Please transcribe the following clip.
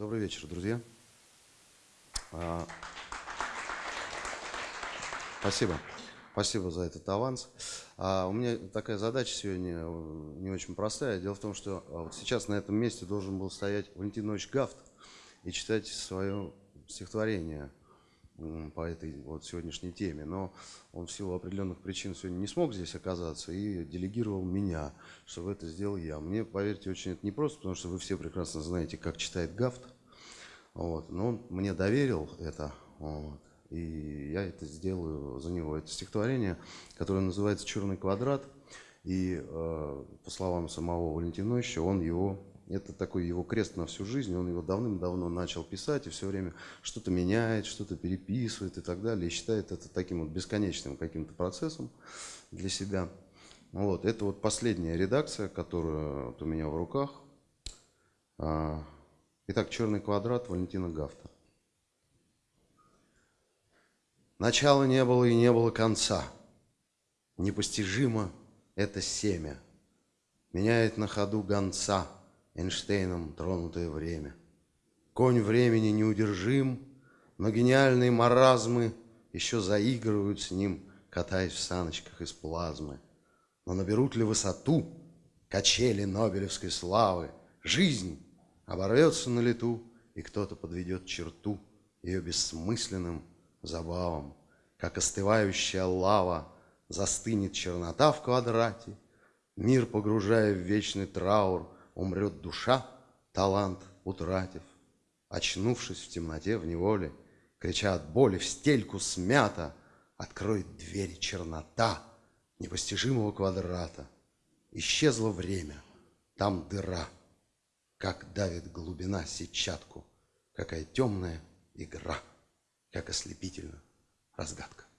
Добрый вечер, друзья. А, спасибо. Спасибо за этот аванс. А у меня такая задача сегодня э, не очень простая. Дело в том, что а, вот сейчас на этом месте должен был стоять Валентин Ильич Гафт и читать свое стихотворение по этой вот сегодняшней теме, но он в силу определенных причин сегодня не смог здесь оказаться и делегировал меня, чтобы это сделал я. Мне, поверьте, очень это непросто, потому что вы все прекрасно знаете, как читает Гафт, вот, но он мне доверил это, вот, и я это сделаю за него. Это стихотворение, которое называется «Черный квадрат», и э, по словам самого Валентина Ильича, он его это такой его крест на всю жизнь, он его давным-давно начал писать и все время что-то меняет, что-то переписывает и так далее, и считает это таким вот бесконечным каким-то процессом для себя. Вот, это вот последняя редакция, которая вот у меня в руках. А, итак, «Черный квадрат» Валентина Гафта. Начала не было и не было конца. Непостижимо это семя. Меняет на ходу гонца – Эйнштейном тронутое время. Конь времени неудержим, но гениальные маразмы еще заигрывают с ним, катаясь в саночках из плазмы. Но наберут ли высоту качели Нобелевской славы? Жизнь оборвется на лету, и кто-то подведет черту ее бессмысленным забавам. Как остывающая лава застынет чернота в квадрате, Мир погружая в вечный траур — Умрет душа, талант утратив, Очнувшись в темноте, в неволе, Крича от боли, в стельку смята, Откроет двери чернота Непостижимого квадрата. Исчезло время, там дыра, Как давит глубина сетчатку, Какая темная игра, Как ослепительна разгадка.